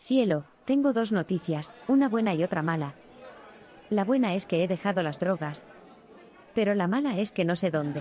Cielo, tengo dos noticias, una buena y otra mala. La buena es que he dejado las drogas. Pero la mala es que no sé dónde.